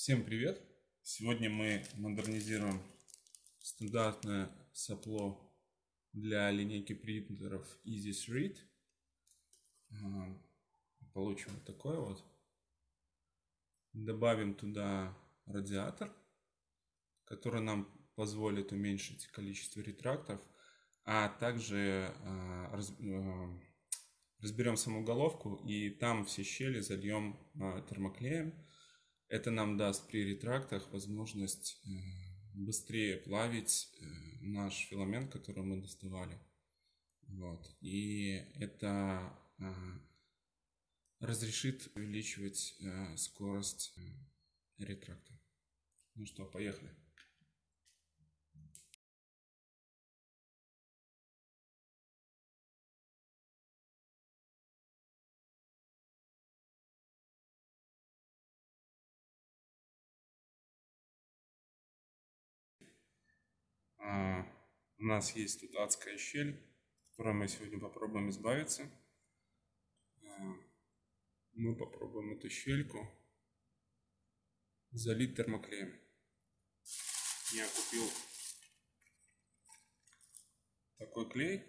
Всем привет! Сегодня мы модернизируем стандартное сопло для линейки принтеров EasySread. А, Получим вот такое вот. Добавим туда радиатор, который нам позволит уменьшить количество ретрактов, а также а, а, разберем саму головку и там все щели зальем термоклеем. Это нам даст при ретрактах возможность э, быстрее плавить э, наш филамент, который мы доставали. Вот. И это э, разрешит увеличивать э, скорость ретракта. Ну что, поехали. У нас есть тут адская щель, от которой мы сегодня попробуем избавиться. А, Мы попробуем эту щельку залить термоклеем. Я купил такой клей.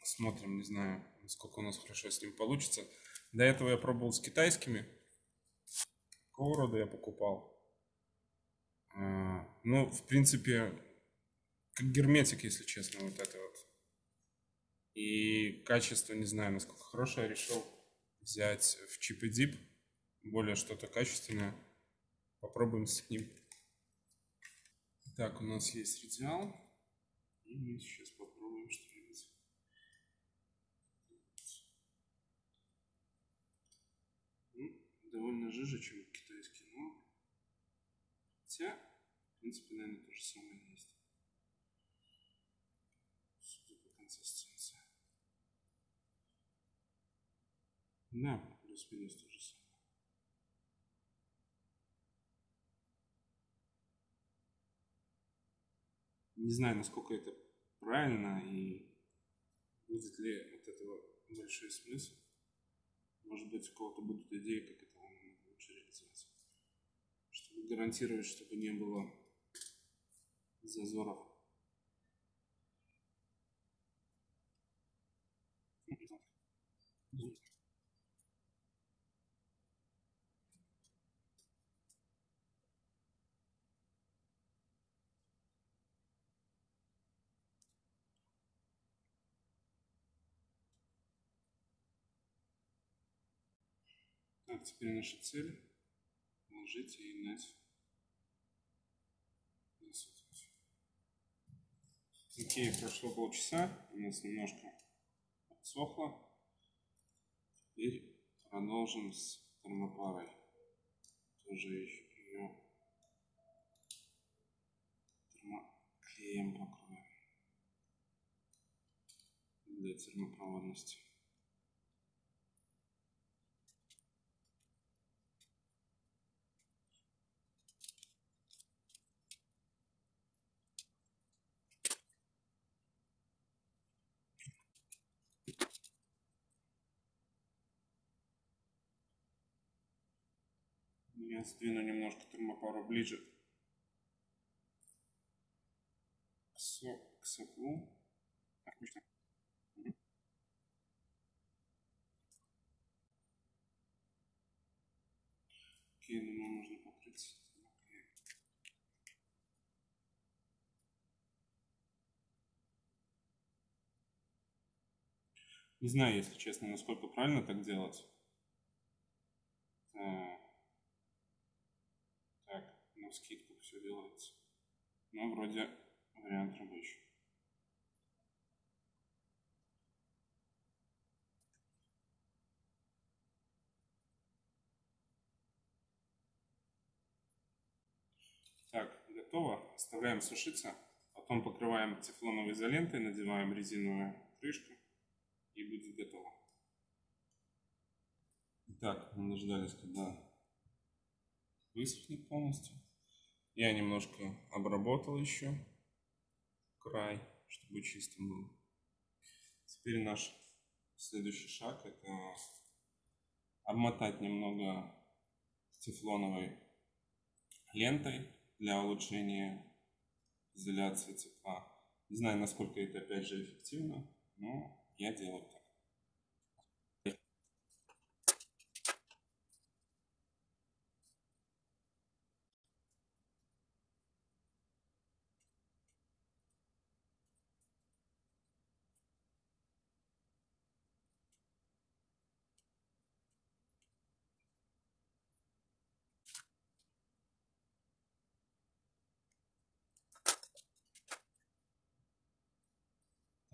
Посмотрим, не знаю, насколько у нас хорошо с ним получится. До этого я пробовал с китайскими. Какого рода я покупал? А, Ну, в принципе, как герметик, если честно, вот это вот. И качество, не знаю, насколько хорошее, решил взять в Chip и Dip, более что-то качественное. Попробуем с ним. Так, у нас есть радиал. И мы сейчас попробуем что-нибудь. Ну, довольно жиже, чем китайский, но... Хотя, в принципе, наверное, то же самое есть. Судя по консистенции. Да, плюс-минус то же самое. Не знаю, насколько это правильно и будет ли от этого большой смысл. Может быть, у кого-то будут идеи, как это лучше реализовать. Чтобы гарантировать, чтобы не было зазоров. Так, теперь наша цель положить и нать. Окей, прошло полчаса, у нас немножко отсохло. Теперь продолжим с термопарой. Тоже ее термоклеем покроем для термопроводности. Я сдвину немножко термопару ближе к, со, к соплу. Отлично. Окей, думаю, можно покрыть. Не знаю, если честно, насколько правильно так делать. На скидку все делается. Но вроде вариант рабочий. Так, готово. Оставляем сушиться. Потом покрываем тефлоновой изолентой, надеваем резиновую крышку и будет готово. Итак, мы дождались, когда высохнет полностью. Я немножко обработал еще край, чтобы чистым был. Теперь наш следующий шаг это обмотать немного тефлоновой лентой для улучшения изоляции тепла. Не знаю, насколько это опять же эффективно, но я делаю так.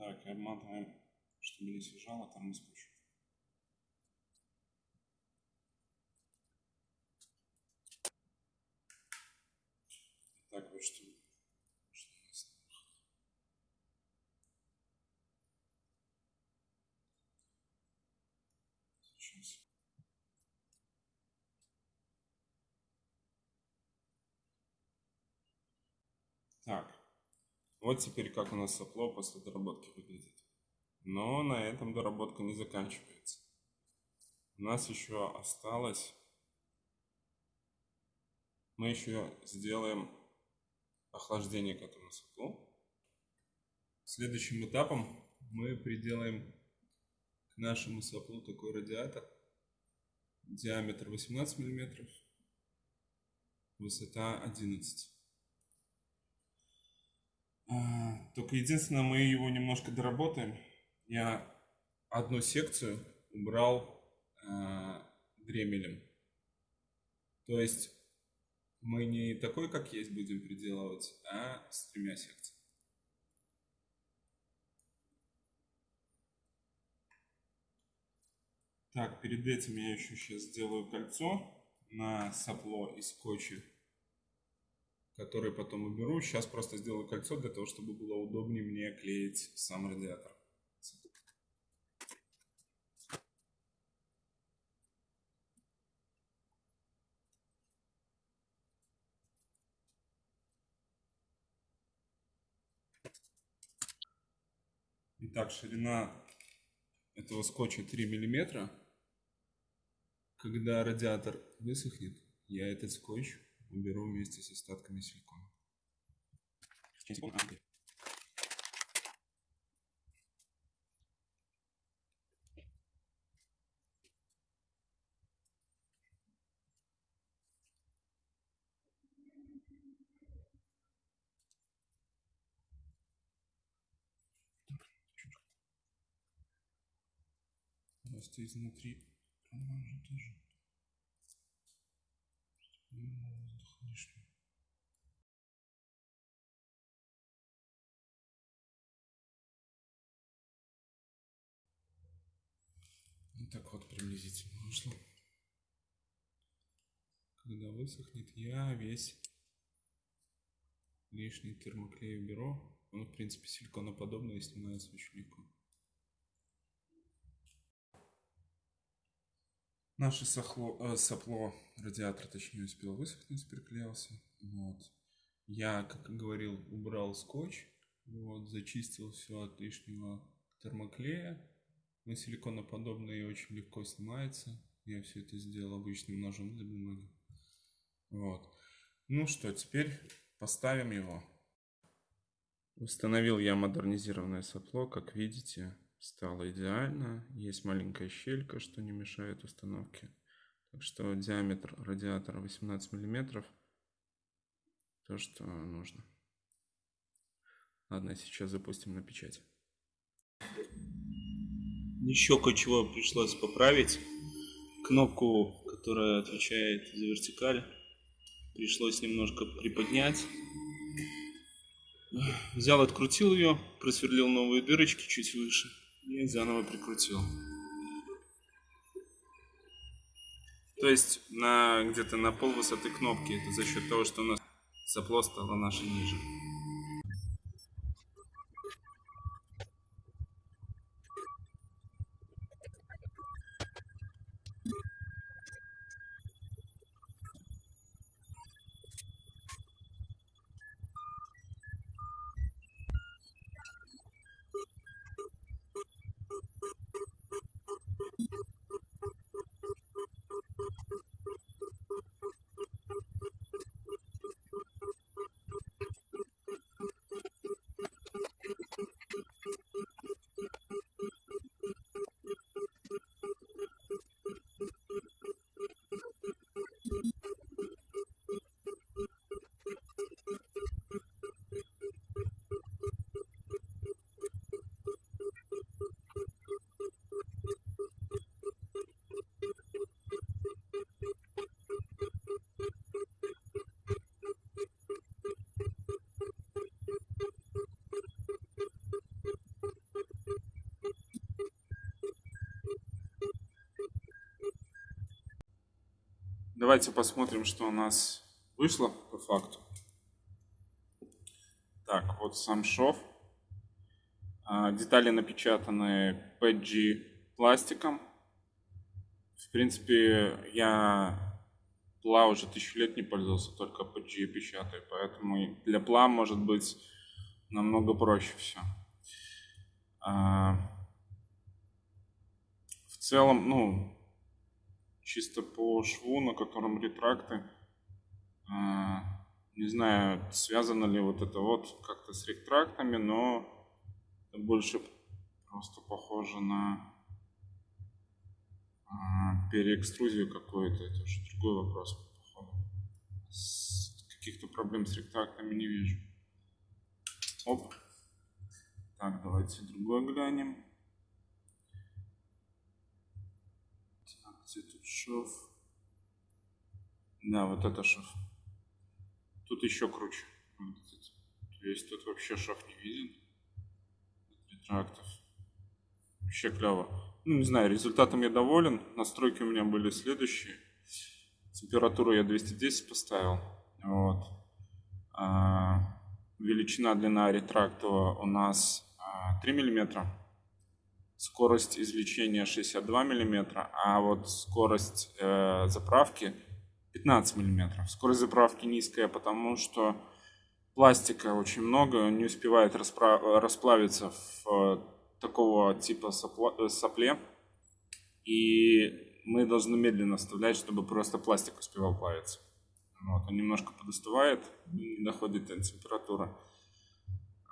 Так, и обматываем, чтобы не съезжало, там и скотч. Так, вот что. что у нас? Сейчас. Так, вот теперь как у нас сопло после доработки выглядит. Но на этом доработка не заканчивается. У нас еще осталось... Мы еще сделаем охлаждение к этому соплу. Следующим этапом мы приделаем к нашему соплу такой радиатор. Диаметр 18 миллиметров, высота 11 а, только единственное, мы его немножко доработаем. Я одну секцию убрал э, дремелем. То есть мы не такой, как есть, будем приделывать, а с тремя секциями. Так, перед этим я еще сейчас сделаю кольцо на сопло из скотча который потом уберу. Сейчас просто сделаю кольцо для того, чтобы было удобнее мне клеить сам радиатор. Итак, ширина этого скотча 3 миллиметра. Когда радиатор высохнет, я этот скотч уберу вместе с остатками силикона. Просто изнутри промажу тоже. Лишнего. Вот так вот приблизительно вышло. Когда высохнет, я весь лишний термоклей уберу. Он, в принципе, силиконоподобный и снимается очень легко. Наше сохло, э, сопло, радиатор, точнее, успел высохнуть, приклеился. Вот. Я, как говорил, убрал скотч, вот, зачистил все от лишнего термоклея. Он силиконоподобный и очень легко снимается. Я все это сделал обычным ножом для бумаги. Вот. Ну что, теперь поставим его. Установил я модернизированное сопло, как видите стало идеально. Есть маленькая щелька, что не мешает установке. Так что диаметр радиатора 18 миллиметров. То, что нужно. Ладно, сейчас запустим на печать. Еще кое-чего пришлось поправить. Кнопку, которая отвечает за вертикаль, пришлось немножко приподнять. Взял, открутил ее, просверлил новые дырочки чуть выше и заново прикрутил. То есть на где-то на пол высоты кнопки, это за счет того, что у нас сопло стало наше ниже. Давайте посмотрим, что у нас вышло по факту. Так, вот сам шов. А, детали напечатаны PG пластиком. В принципе, я пла уже тысячу лет не пользовался, только PG печатаю, поэтому для пла может быть намного проще все. А, в целом, ну, чисто по шву, на котором ретракты, а, не знаю, связано ли вот это вот как-то с ретрактами, но больше просто похоже на а, переэкструзию какую-то. Это уже другой вопрос, походу. Каких-то проблем с ретрактами не вижу. Оп. Так, давайте другой глянем. Так, где тут шов? Да, вот это шов. Тут еще круче. То есть тут вообще шов не виден. Ретрактов. Вообще клево. Ну, не знаю, результатом я доволен. Настройки у меня были следующие. Температуру я 210 поставил. Вот. А, величина длина ретрактора у нас а, 3 миллиметра. Скорость извлечения 62 миллиметра, а вот скорость э, заправки 15 миллиметров. Скорость заправки низкая, потому что пластика очень много, не успевает расплавиться в такого типа э, сопле. И мы должны медленно оставлять, чтобы просто пластик успевал плавиться. Вот, он немножко подостывает, не доходит до температуры.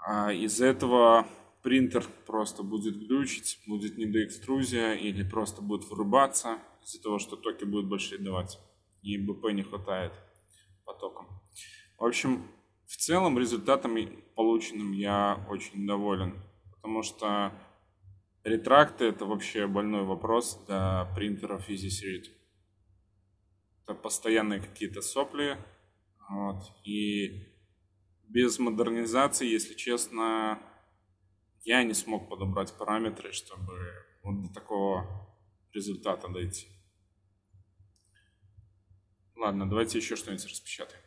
А из-за этого принтер просто будет глючить, будет недоэкструзия или просто будет вырубаться из-за того, что токи будут большие давать и БП не хватает потоком. В общем, в целом результатом полученным я очень доволен, потому что ретракты это вообще больной вопрос для принтеров EasySeed. Это постоянные какие-то сопли, вот, и без модернизации, если честно, я не смог подобрать параметры, чтобы вот до такого результата дойти. Ладно, давайте еще что-нибудь распечатаем.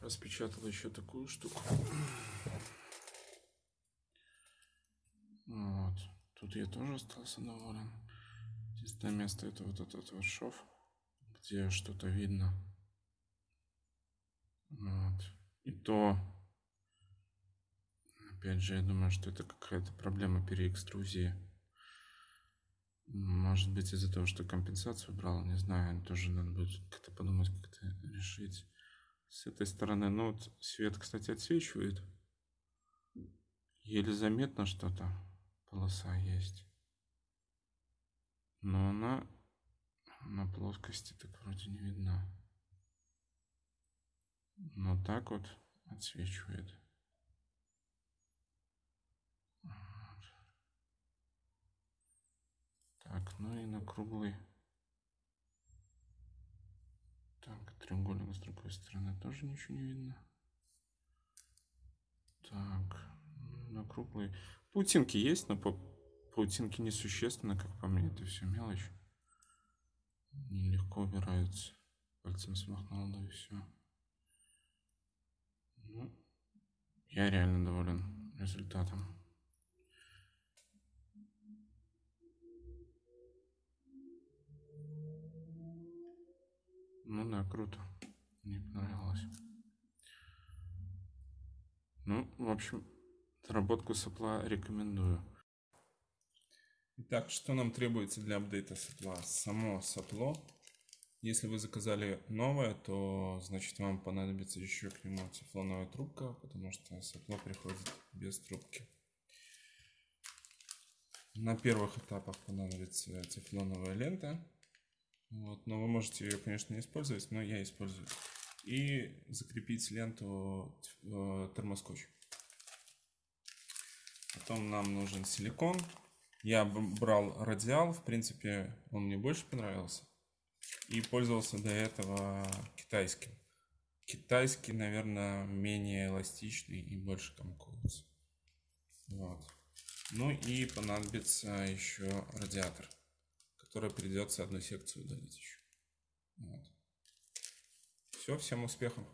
Распечатал еще такую штуку. Вот. Тут я тоже остался доволен. Единственное место это вот этот вот шов, где что-то видно. Вот. И то, опять же, я думаю, что это какая-то проблема переэкструзии. Может быть из-за того, что компенсацию брал, не знаю, тоже надо будет как-то подумать, как это решить. С этой стороны, ну вот свет, кстати, отсвечивает. Еле заметно что-то, полоса есть. Но она на плоскости так вроде не видна. Но так вот отсвечивает. Так, ну и на круглый. Так, треугольник с другой стороны тоже ничего не видно. Так, на круглый. Паутинки есть, но по паутинки несущественно, как по мне, это все мелочь. Нелегко убираются. Пальцем смахнул, да и все. Ну, я реально доволен результатом. Ну да, круто. Мне понравилось. Ну, в общем, доработку сопла рекомендую. Итак, что нам требуется для апдейта сопла? Само сопло. Если вы заказали новое, то значит вам понадобится еще к нему тефлоновая трубка, потому что сопло приходит без трубки. На первых этапах понадобится тефлоновая лента. Вот, но вы можете ее, конечно, не использовать, но я использую. И закрепить ленту э, термоскотч. Потом нам нужен силикон. Я брал радиал, в принципе, он мне больше понравился. И пользовался до этого китайским. Китайский, наверное, менее эластичный и больше комкуется. Вот. Ну и понадобится еще радиатор которая придется одну секцию удалить еще. Вот. Все, всем успехов.